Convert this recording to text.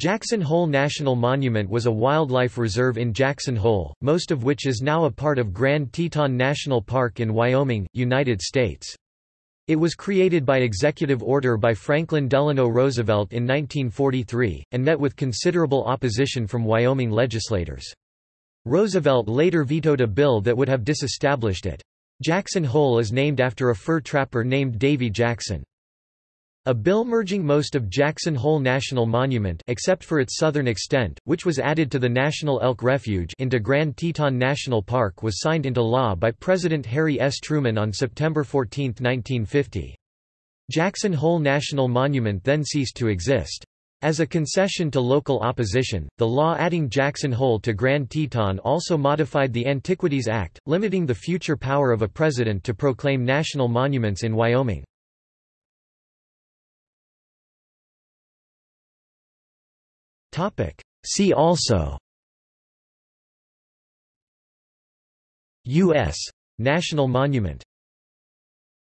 Jackson Hole National Monument was a wildlife reserve in Jackson Hole, most of which is now a part of Grand Teton National Park in Wyoming, United States. It was created by executive order by Franklin Delano Roosevelt in 1943, and met with considerable opposition from Wyoming legislators. Roosevelt later vetoed a bill that would have disestablished it. Jackson Hole is named after a fur trapper named Davy Jackson. A bill merging most of Jackson Hole National Monument except for its southern extent, which was added to the National Elk Refuge into Grand Teton National Park was signed into law by President Harry S. Truman on September 14, 1950. Jackson Hole National Monument then ceased to exist. As a concession to local opposition, the law adding Jackson Hole to Grand Teton also modified the Antiquities Act, limiting the future power of a president to proclaim national monuments in Wyoming. See also. U.S. National Monument